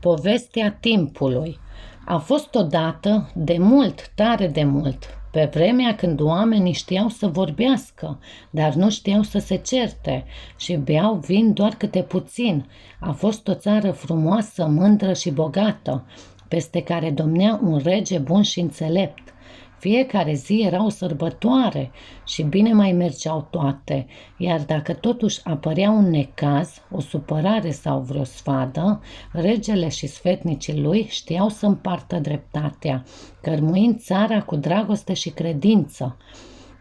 Povestea timpului A fost odată, de mult, tare de mult, pe vremea când oamenii știau să vorbească, dar nu știau să se certe și beau vin doar câte puțin. A fost o țară frumoasă, mândră și bogată, peste care domnea un rege bun și înțelept. Fiecare zi era o sărbătoare și bine mai mergeau toate, iar dacă totuși apărea un necaz, o supărare sau vreo sfadă, regele și sfetnicii lui știau să împartă dreptatea, cărmuind țara cu dragoste și credință.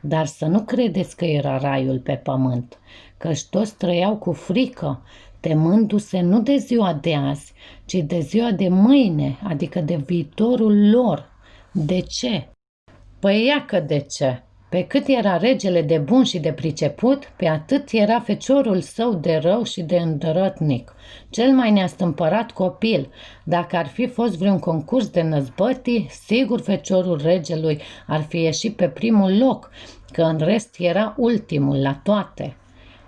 Dar să nu credeți că era raiul pe pământ, căci toți trăiau cu frică, temându-se nu de ziua de azi, ci de ziua de mâine, adică de viitorul lor. De ce? Păi ia că de ce? Pe cât era regele de bun și de priceput, pe atât era feciorul său de rău și de îndărătnic. Cel mai neastâmpărat copil. Dacă ar fi fost vreun concurs de năzbătii, sigur feciorul regelui ar fi ieșit pe primul loc, că în rest era ultimul la toate.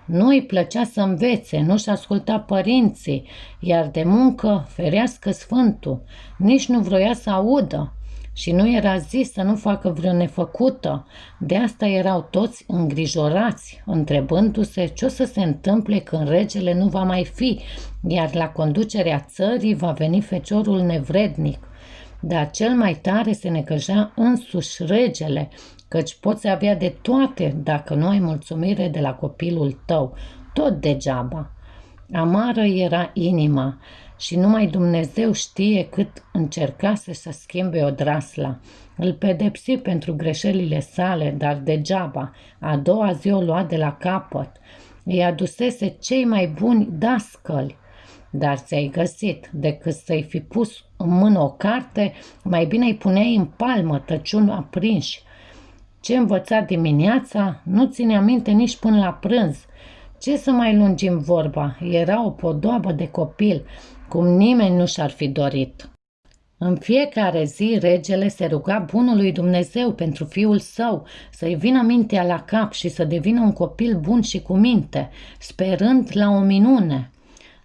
Nu îi plăcea să învețe, nu-și asculta părinții, iar de muncă ferească sfântul, nici nu vroia să audă și nu era zis să nu facă vreo nefăcută. De asta erau toți îngrijorați, întrebându-se ce o să se întâmple când regele nu va mai fi, iar la conducerea țării va veni feciorul nevrednic. Dar cel mai tare se necăjea însuși regele, căci poți avea de toate dacă nu ai mulțumire de la copilul tău, tot degeaba. Amară era inima și numai Dumnezeu știe cât încercase să schimbe o drasla. Îl pedepsi pentru greșelile sale, dar degeaba. A doua zi o lua de la capăt. Îi adusese cei mai buni dascăli. Dar ți-ai găsit, decât să-i fi pus în mână o carte, mai bine îi puneai în palmă tăciun aprinși. Ce învăța dimineața nu ține minte nici până la prânz. Ce să mai lungim vorba? Era o podoabă de copil, cum nimeni nu și-ar fi dorit. În fiecare zi, regele se ruga bunului Dumnezeu pentru fiul său să-i vină mintea la cap și să devină un copil bun și cu minte, sperând la o minune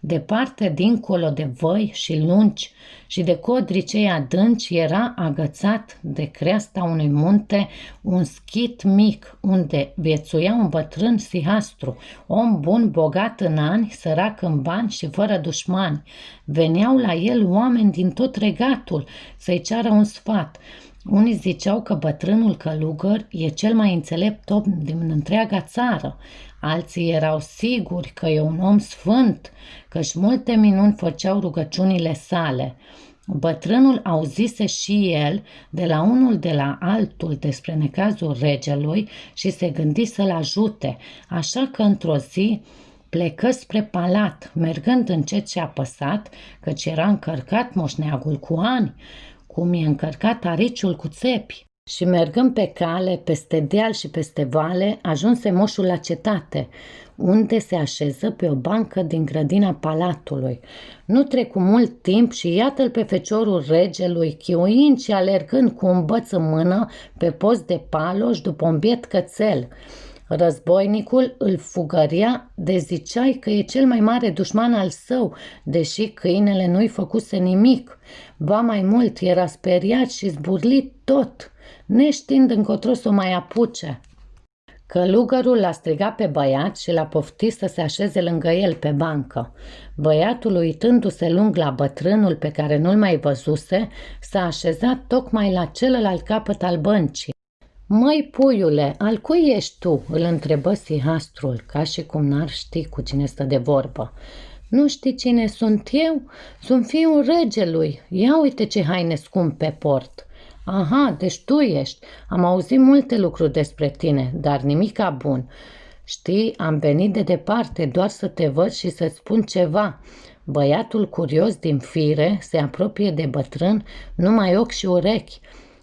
departe dincolo de voi și lungi și de codrii cei adânci era agățat de creasta unui munte un schit mic unde viețuia un bătrân sihastru, om bun, bogat în ani, sărac în bani și fără dușmani. Veneau la el oameni din tot regatul să-i ceară un sfat. Unii ziceau că bătrânul călugăr e cel mai înțelept om din întreaga țară. Alții erau siguri că e un om sfânt, căci multe minuni făceau rugăciunile sale. Bătrânul auzise și el de la unul de la altul despre necazul regelui și se gândi să-l ajute, așa că într-o zi plecă spre palat, mergând încet și apăsat, căci era încărcat moșneagul cu ani, cum e încărcat ariciul cu țepi. Și mergând pe cale, peste deal și peste vale, ajunse moșul la cetate, unde se așeză pe o bancă din grădina palatului. Nu trecu mult timp și iată-l pe feciorul regelui, chiuind și alergând cu un băț în mână pe post de paloș după un biet cățel. Războinicul îl fugăria de ziceai că e cel mai mare dușman al său, deși câinele nu-i făcuse nimic. Ba mai mult, era speriat și zburlit tot, neștiind încotro să o mai apuce. Călugărul l-a strigat pe băiat și l-a poftit să se așeze lângă el pe bancă. Băiatul, uitându-se lung la bătrânul pe care nu-l mai văzuse, s-a așezat tocmai la celălalt capăt al băncii. Măi, puiule, al cui ești tu?" îl întrebă sihastrul, ca și cum n-ar ști cu cine stă de vorbă. Nu știi cine sunt eu? Sunt fiul regelui. Ia uite ce haine scumpe port." Aha, deci tu ești. Am auzit multe lucruri despre tine, dar nimica bun. Știi, am venit de departe doar să te văd și să-ți spun ceva. Băiatul curios din fire se apropie de bătrân, numai ochi și urechi.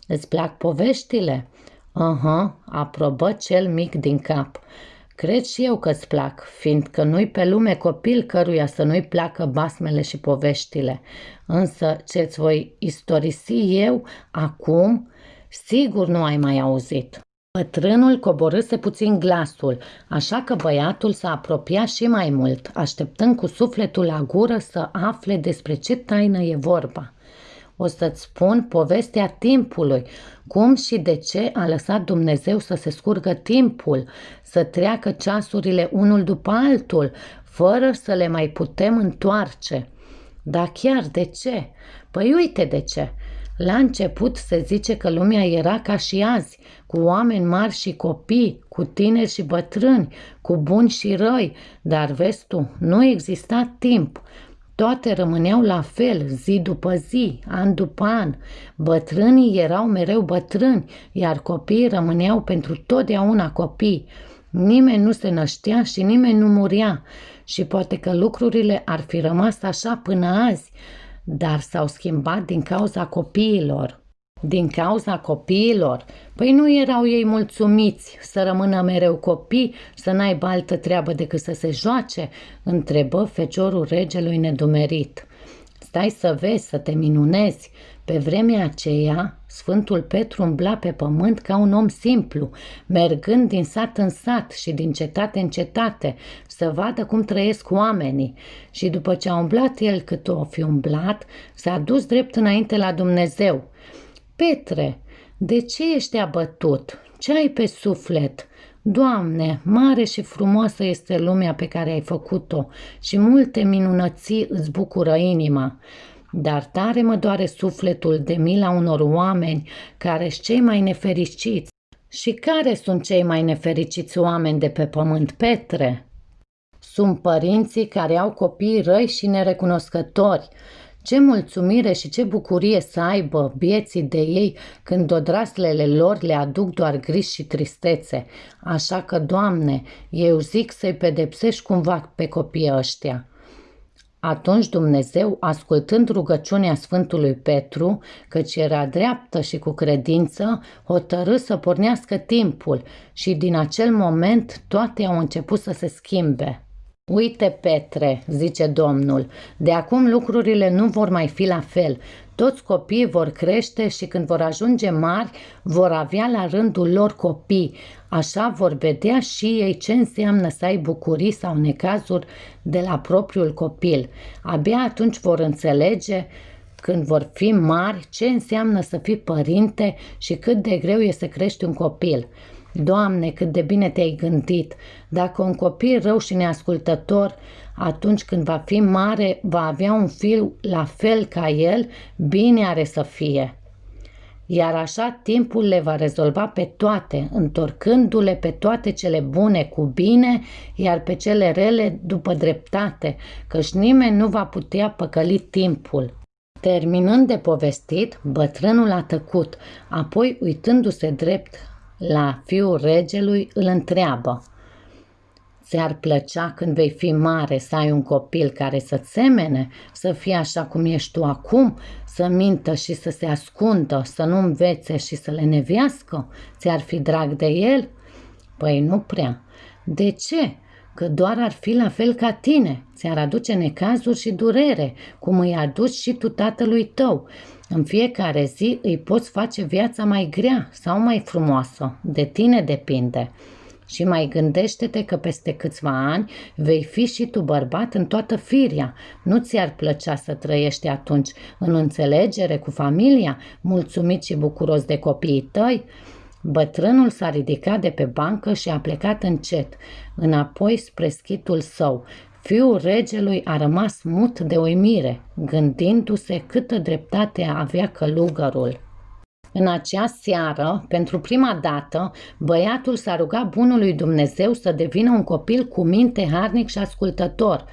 Îți plac poveștile? Aha, uh-huh, aprobă cel mic din cap. Cred și eu că-ți plac, fiindcă nu-i pe lume copil căruia să nu-i placă basmele și poveștile. Însă ce-ți voi istorisi eu acum, sigur nu ai mai auzit. Bătrânul coborâse puțin glasul, așa că băiatul s-a apropiat și mai mult, așteptând cu sufletul la gură să afle despre ce taină e vorba. O să-ți spun povestea timpului, cum și de ce a lăsat Dumnezeu să se scurgă timpul, să treacă ceasurile unul după altul, fără să le mai putem întoarce. Dar chiar de ce? Păi uite de ce. La început se zice că lumea era ca și azi, cu oameni mari și copii, cu tineri și bătrâni, cu buni și răi, dar vezi tu, nu exista timp. Toate rămâneau la fel, zi după zi, an după an. Bătrânii erau mereu bătrâni, iar copiii rămâneau pentru totdeauna copii. Nimeni nu se năștea și nimeni nu muria. Și poate că lucrurile ar fi rămas așa până azi, dar s-au schimbat din cauza copiilor. Din cauza copiilor? Păi nu erau ei mulțumiți să rămână mereu copii, să n-aibă altă treabă decât să se joace? Întrebă feciorul regelui nedumerit. Stai să vezi, să te minunezi. Pe vremea aceea, Sfântul Petru umbla pe pământ ca un om simplu, mergând din sat în sat și din cetate în cetate, să vadă cum trăiesc oamenii. Și după ce a umblat el cât o fi umblat, s-a dus drept înainte la Dumnezeu. Petre, de ce ești abătut? Ce ai pe suflet? Doamne, mare și frumoasă este lumea pe care ai făcut-o și multe minunății îți bucură inima. Dar tare mă doare sufletul de mila unor oameni care sunt cei mai nefericiți. Și care sunt cei mai nefericiți oameni de pe pământ, Petre? Sunt părinții care au copii răi și nerecunoscători, ce mulțumire și ce bucurie să aibă vieții de ei când odraslele lor le aduc doar griji și tristețe. Așa că, Doamne, eu zic să-i pedepsești cumva pe copiii ăștia. Atunci Dumnezeu, ascultând rugăciunea Sfântului Petru, căci era dreaptă și cu credință, hotărâ să pornească timpul și din acel moment toate au început să se schimbe. Uite, Petre, zice Domnul, de acum lucrurile nu vor mai fi la fel. Toți copiii vor crește și când vor ajunge mari, vor avea la rândul lor copii. Așa vor vedea și ei ce înseamnă să ai bucurii sau necazuri de la propriul copil. Abia atunci vor înțelege când vor fi mari ce înseamnă să fii părinte și cât de greu e să crești un copil. Doamne, cât de bine te-ai gândit! Dacă un copil rău și neascultător, atunci când va fi mare, va avea un fiu la fel ca el, bine are să fie. Iar așa timpul le va rezolva pe toate, întorcându-le pe toate cele bune cu bine, iar pe cele rele după dreptate, căci nimeni nu va putea păcăli timpul. Terminând de povestit, bătrânul a tăcut, apoi uitându-se drept la fiul regelui îl întreabă Ți-ar plăcea când vei fi mare să ai un copil care să semene, să fie așa cum ești tu acum, să mintă și să se ascundă, să nu învețe și să le nevească? Ți-ar fi drag de el? Păi nu prea. De ce? Că doar ar fi la fel ca tine. Ți-ar aduce necazuri și durere, cum îi aduci și tu tatălui tău. În fiecare zi îi poți face viața mai grea sau mai frumoasă. De tine depinde. Și mai gândește-te că peste câțiva ani vei fi și tu bărbat în toată firia. Nu ți-ar plăcea să trăiești atunci în înțelegere cu familia, mulțumit și bucuros de copiii tăi? Bătrânul s-a ridicat de pe bancă și a plecat încet, înapoi spre schitul său, Fiul regelui a rămas mut de uimire, gândindu-se câtă dreptate avea călugărul. În acea seară, pentru prima dată, băiatul s-a rugat bunului Dumnezeu să devină un copil cu minte harnic și ascultător.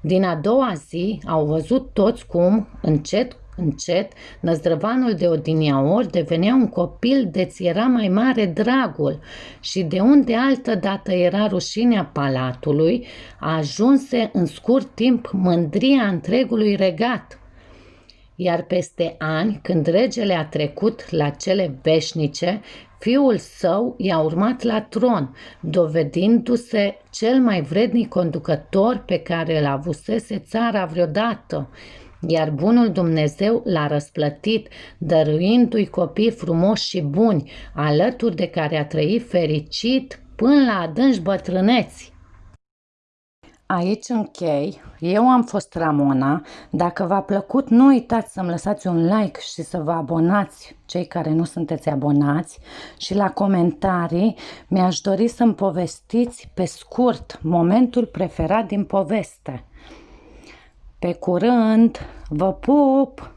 Din a doua zi au văzut toți cum, încet Încet, năzdrăvanul de odineaori devenea un copil de-ți era mai mare dragul și de unde altă dată era rușinea palatului, ajunse în scurt timp mândria întregului regat. Iar peste ani, când regele a trecut la cele veșnice, fiul său i-a urmat la tron, dovedindu-se cel mai vrednic conducător pe care îl avusese țara vreodată – iar bunul Dumnezeu l-a răsplătit, dăruindu-i copii frumoși și buni, alături de care a trăit fericit până la adânci bătrâneți. Aici închei. Eu am fost Ramona. Dacă v-a plăcut, nu uitați să-mi lăsați un like și să vă abonați, cei care nu sunteți abonați. Și la comentarii mi-aș dori să-mi povestiți pe scurt momentul preferat din poveste. Pe curând! Vă pup!